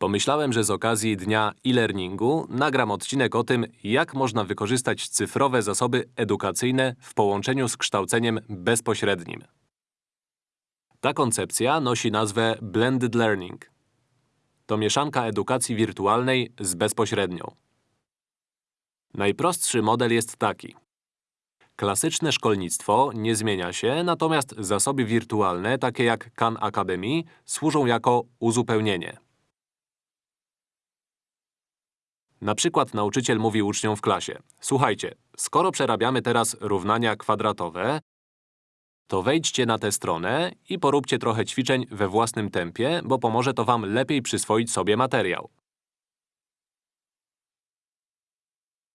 Pomyślałem, że z okazji dnia e-learningu nagram odcinek o tym, jak można wykorzystać cyfrowe zasoby edukacyjne w połączeniu z kształceniem bezpośrednim. Ta koncepcja nosi nazwę Blended Learning. To mieszanka edukacji wirtualnej z bezpośrednią. Najprostszy model jest taki. Klasyczne szkolnictwo nie zmienia się, natomiast zasoby wirtualne, takie jak Khan Academy, służą jako uzupełnienie. Na przykład nauczyciel mówi uczniom w klasie Słuchajcie, skoro przerabiamy teraz równania kwadratowe, to wejdźcie na tę stronę i poróbcie trochę ćwiczeń we własnym tempie, bo pomoże to wam lepiej przyswoić sobie materiał.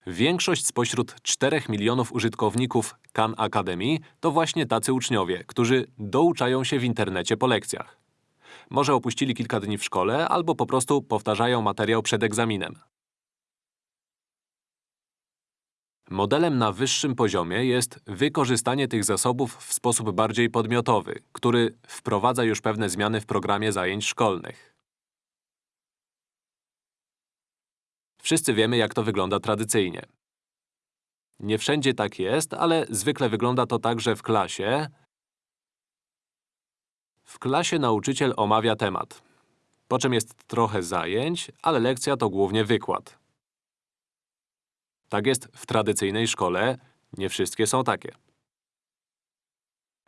Większość spośród 4 milionów użytkowników Khan Academy to właśnie tacy uczniowie, którzy douczają się w internecie po lekcjach. Może opuścili kilka dni w szkole, albo po prostu powtarzają materiał przed egzaminem. Modelem na wyższym poziomie jest wykorzystanie tych zasobów w sposób bardziej podmiotowy, który wprowadza już pewne zmiany w programie zajęć szkolnych. Wszyscy wiemy, jak to wygląda tradycyjnie. Nie wszędzie tak jest, ale zwykle wygląda to tak, że w klasie… W klasie nauczyciel omawia temat. Po czym jest trochę zajęć, ale lekcja to głównie wykład. Tak jest w tradycyjnej szkole, nie wszystkie są takie.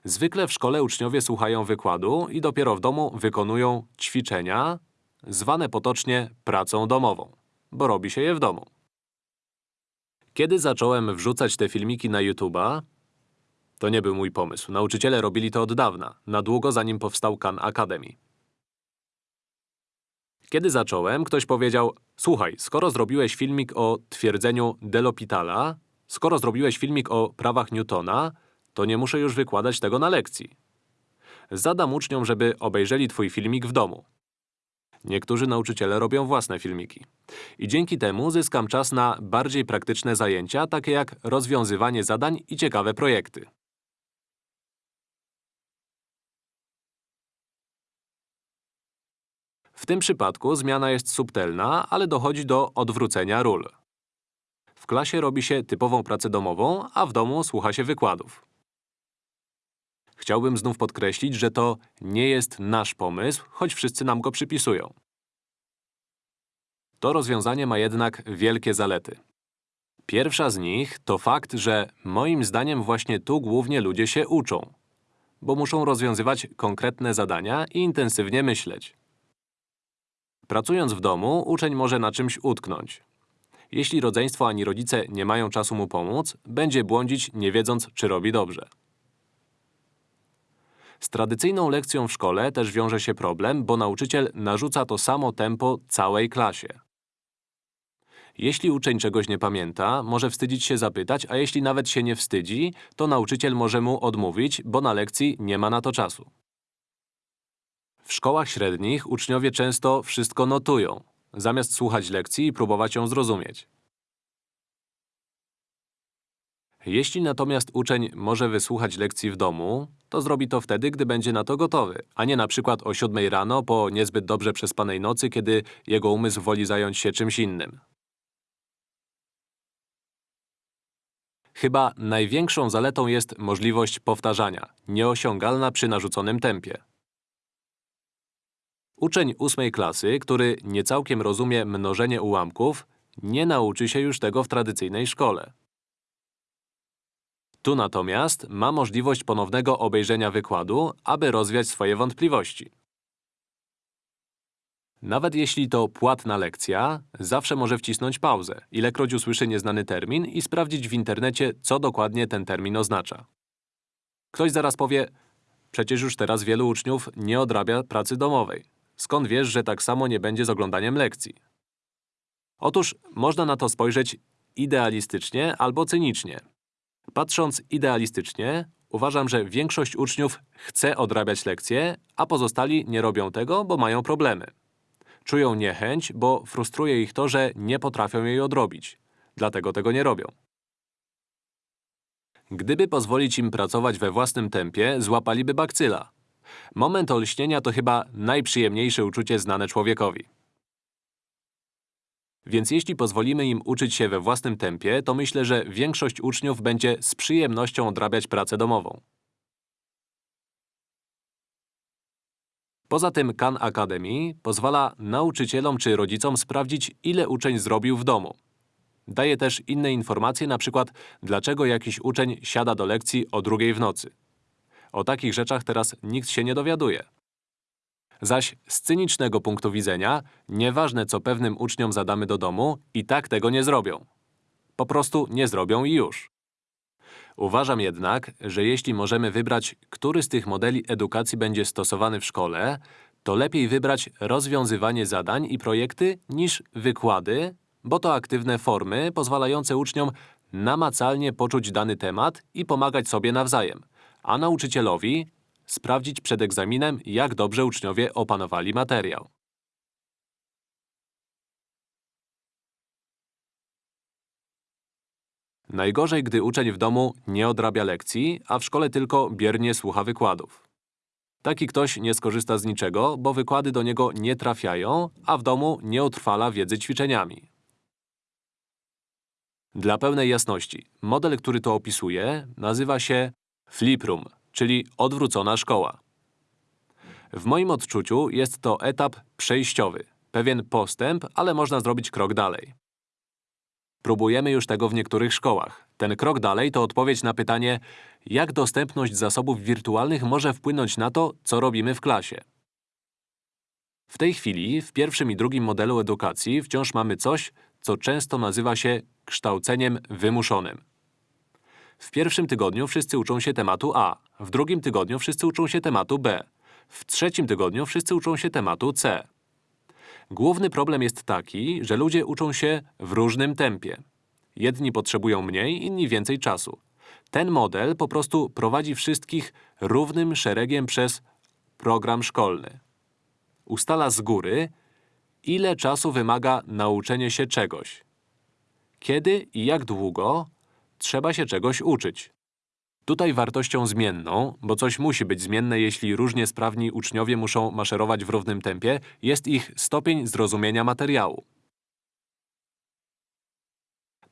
Zwykle w szkole uczniowie słuchają wykładu i dopiero w domu wykonują ćwiczenia, zwane potocznie pracą domową, bo robi się je w domu. Kiedy zacząłem wrzucać te filmiki na YouTube'a, to nie był mój pomysł. Nauczyciele robili to od dawna, na długo zanim powstał Khan Academy. Kiedy zacząłem, ktoś powiedział Słuchaj, skoro zrobiłeś filmik o twierdzeniu Delopitala, skoro zrobiłeś filmik o prawach Newtona, to nie muszę już wykładać tego na lekcji. Zadam uczniom, żeby obejrzeli twój filmik w domu. Niektórzy nauczyciele robią własne filmiki. I dzięki temu zyskam czas na bardziej praktyczne zajęcia, takie jak rozwiązywanie zadań i ciekawe projekty. W tym przypadku zmiana jest subtelna, ale dochodzi do odwrócenia ról. W klasie robi się typową pracę domową, a w domu słucha się wykładów. Chciałbym znów podkreślić, że to nie jest nasz pomysł, choć wszyscy nam go przypisują. To rozwiązanie ma jednak wielkie zalety. Pierwsza z nich to fakt, że moim zdaniem właśnie tu głównie ludzie się uczą, bo muszą rozwiązywać konkretne zadania i intensywnie myśleć. Pracując w domu, uczeń może na czymś utknąć. Jeśli rodzeństwo ani rodzice nie mają czasu mu pomóc, będzie błądzić, nie wiedząc, czy robi dobrze. Z tradycyjną lekcją w szkole też wiąże się problem, bo nauczyciel narzuca to samo tempo całej klasie. Jeśli uczeń czegoś nie pamięta, może wstydzić się zapytać, a jeśli nawet się nie wstydzi, to nauczyciel może mu odmówić, bo na lekcji nie ma na to czasu. W szkołach średnich uczniowie często wszystko notują, zamiast słuchać lekcji i próbować ją zrozumieć. Jeśli natomiast uczeń może wysłuchać lekcji w domu, to zrobi to wtedy, gdy będzie na to gotowy, a nie na przykład o 7 rano po niezbyt dobrze przespanej nocy, kiedy jego umysł woli zająć się czymś innym. Chyba największą zaletą jest możliwość powtarzania, nieosiągalna przy narzuconym tempie. Uczeń ósmej klasy, który niecałkiem rozumie mnożenie ułamków, nie nauczy się już tego w tradycyjnej szkole. Tu natomiast ma możliwość ponownego obejrzenia wykładu, aby rozwiać swoje wątpliwości. Nawet jeśli to płatna lekcja, zawsze może wcisnąć pauzę, ilekroć usłyszy nieznany termin i sprawdzić w internecie, co dokładnie ten termin oznacza. Ktoś zaraz powie, przecież już teraz wielu uczniów nie odrabia pracy domowej. Skąd wiesz, że tak samo nie będzie z oglądaniem lekcji? Otóż można na to spojrzeć idealistycznie albo cynicznie. Patrząc idealistycznie, uważam, że większość uczniów chce odrabiać lekcje, a pozostali nie robią tego, bo mają problemy. Czują niechęć, bo frustruje ich to, że nie potrafią jej odrobić. Dlatego tego nie robią. Gdyby pozwolić im pracować we własnym tempie, złapaliby bakcyla. Moment olśnienia to chyba najprzyjemniejsze uczucie znane człowiekowi. Więc jeśli pozwolimy im uczyć się we własnym tempie, to myślę, że większość uczniów będzie z przyjemnością odrabiać pracę domową. Poza tym Khan Academy pozwala nauczycielom czy rodzicom sprawdzić, ile uczeń zrobił w domu. Daje też inne informacje, na przykład dlaczego jakiś uczeń siada do lekcji o drugiej w nocy. O takich rzeczach teraz nikt się nie dowiaduje. Zaś z cynicznego punktu widzenia, nieważne co pewnym uczniom zadamy do domu, i tak tego nie zrobią. Po prostu nie zrobią i już. Uważam jednak, że jeśli możemy wybrać, który z tych modeli edukacji będzie stosowany w szkole, to lepiej wybrać rozwiązywanie zadań i projekty niż wykłady, bo to aktywne formy pozwalające uczniom namacalnie poczuć dany temat i pomagać sobie nawzajem, a nauczycielowi sprawdzić przed egzaminem, jak dobrze uczniowie opanowali materiał. Najgorzej, gdy uczeń w domu nie odrabia lekcji, a w szkole tylko biernie słucha wykładów. Taki ktoś nie skorzysta z niczego, bo wykłady do niego nie trafiają, a w domu nie utrwala wiedzy ćwiczeniami. Dla pełnej jasności, model, który to opisuje, nazywa się fliprum, czyli odwrócona szkoła. W moim odczuciu jest to etap przejściowy, pewien postęp, ale można zrobić krok dalej. Próbujemy już tego w niektórych szkołach. Ten krok dalej to odpowiedź na pytanie, jak dostępność zasobów wirtualnych może wpłynąć na to, co robimy w klasie. W tej chwili, w pierwszym i drugim modelu edukacji wciąż mamy coś, co często nazywa się kształceniem wymuszonym. W pierwszym tygodniu wszyscy uczą się tematu A, w drugim tygodniu wszyscy uczą się tematu B, w trzecim tygodniu wszyscy uczą się tematu C. Główny problem jest taki, że ludzie uczą się w różnym tempie. Jedni potrzebują mniej, inni więcej czasu. Ten model po prostu prowadzi wszystkich równym szeregiem przez program szkolny. Ustala z góry, ile czasu wymaga nauczenie się czegoś. Kiedy i jak długo trzeba się czegoś uczyć. Tutaj wartością zmienną, bo coś musi być zmienne, jeśli różnie sprawni uczniowie muszą maszerować w równym tempie, jest ich stopień zrozumienia materiału.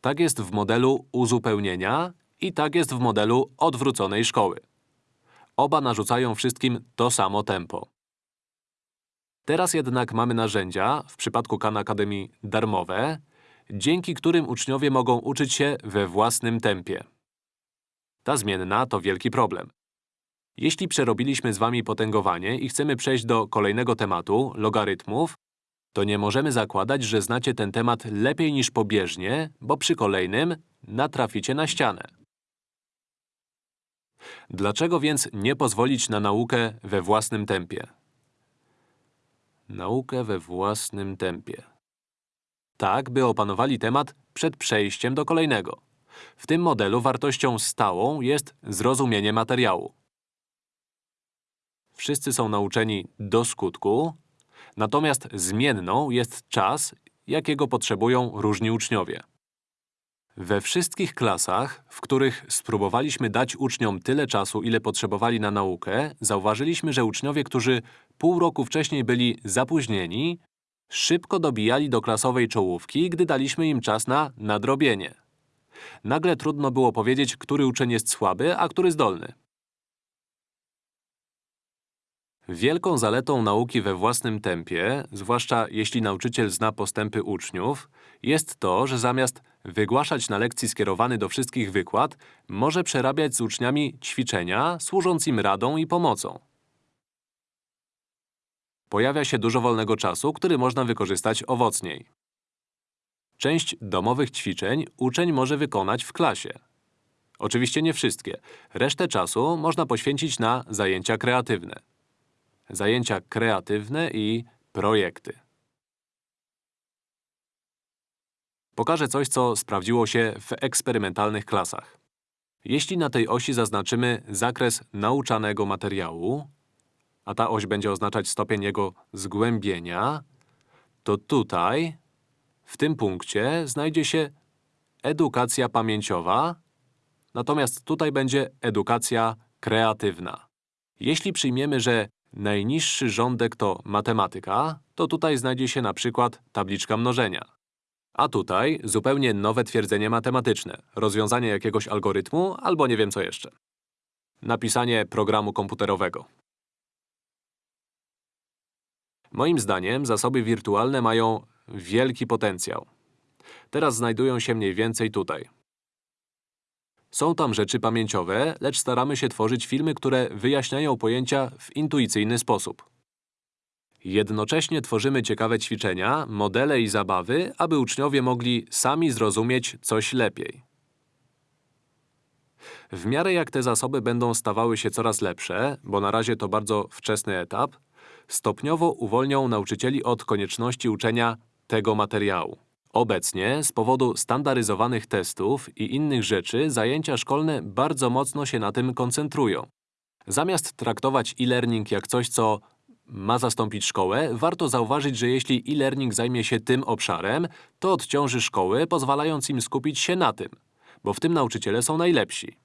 Tak jest w modelu uzupełnienia i tak jest w modelu odwróconej szkoły. Oba narzucają wszystkim to samo tempo. Teraz jednak mamy narzędzia, w przypadku Khan Academy darmowe, dzięki którym uczniowie mogą uczyć się we własnym tempie. Ta zmienna to wielki problem. Jeśli przerobiliśmy z wami potęgowanie i chcemy przejść do kolejnego tematu, logarytmów, to nie możemy zakładać, że znacie ten temat lepiej niż pobieżnie, bo przy kolejnym natraficie na ścianę. Dlaczego więc nie pozwolić na naukę we własnym tempie? Naukę we własnym tempie. Tak, by opanowali temat przed przejściem do kolejnego. W tym modelu wartością stałą jest zrozumienie materiału. Wszyscy są nauczeni do skutku, natomiast zmienną jest czas, jakiego potrzebują różni uczniowie. We wszystkich klasach, w których spróbowaliśmy dać uczniom tyle czasu, ile potrzebowali na naukę, zauważyliśmy, że uczniowie, którzy pół roku wcześniej byli zapóźnieni, szybko dobijali do klasowej czołówki, gdy daliśmy im czas na nadrobienie. Nagle trudno było powiedzieć, który uczeń jest słaby, a który zdolny. Wielką zaletą nauki we własnym tempie, zwłaszcza jeśli nauczyciel zna postępy uczniów, jest to, że zamiast wygłaszać na lekcji skierowany do wszystkich wykład, może przerabiać z uczniami ćwiczenia, służąc im radą i pomocą. Pojawia się dużo wolnego czasu, który można wykorzystać owocniej. Część domowych ćwiczeń uczeń może wykonać w klasie. Oczywiście nie wszystkie. Resztę czasu można poświęcić na zajęcia kreatywne. Zajęcia kreatywne i projekty. Pokażę coś, co sprawdziło się w eksperymentalnych klasach. Jeśli na tej osi zaznaczymy zakres nauczanego materiału, a ta oś będzie oznaczać stopień jego zgłębienia, to tutaj w tym punkcie znajdzie się edukacja pamięciowa, natomiast tutaj będzie edukacja kreatywna. Jeśli przyjmiemy, że najniższy rządek to matematyka, to tutaj znajdzie się na przykład tabliczka mnożenia. A tutaj zupełnie nowe twierdzenie matematyczne, rozwiązanie jakiegoś algorytmu albo nie wiem co jeszcze. Napisanie programu komputerowego. Moim zdaniem zasoby wirtualne mają wielki potencjał. Teraz znajdują się mniej więcej tutaj. Są tam rzeczy pamięciowe, lecz staramy się tworzyć filmy, które wyjaśniają pojęcia w intuicyjny sposób. Jednocześnie tworzymy ciekawe ćwiczenia, modele i zabawy, aby uczniowie mogli sami zrozumieć coś lepiej. W miarę jak te zasoby będą stawały się coraz lepsze, bo na razie to bardzo wczesny etap, stopniowo uwolnią nauczycieli od konieczności uczenia tego materiału. Obecnie, z powodu standaryzowanych testów i innych rzeczy, zajęcia szkolne bardzo mocno się na tym koncentrują. Zamiast traktować e-learning jak coś, co ma zastąpić szkołę, warto zauważyć, że jeśli e-learning zajmie się tym obszarem, to odciąży szkoły, pozwalając im skupić się na tym, bo w tym nauczyciele są najlepsi.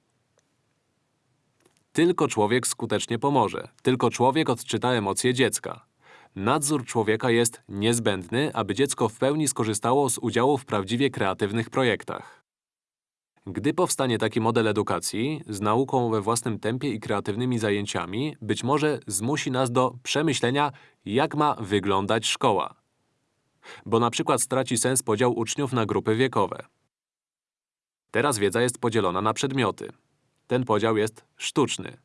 Tylko człowiek skutecznie pomoże. Tylko człowiek odczyta emocje dziecka. Nadzór człowieka jest niezbędny, aby dziecko w pełni skorzystało z udziału w prawdziwie kreatywnych projektach. Gdy powstanie taki model edukacji, z nauką we własnym tempie i kreatywnymi zajęciami, być może zmusi nas do przemyślenia, jak ma wyglądać szkoła. Bo na przykład straci sens podział uczniów na grupy wiekowe. Teraz wiedza jest podzielona na przedmioty. Ten podział jest sztuczny.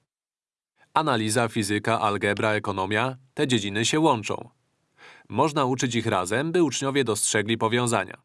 Analiza, fizyka, algebra, ekonomia – te dziedziny się łączą. Można uczyć ich razem, by uczniowie dostrzegli powiązania.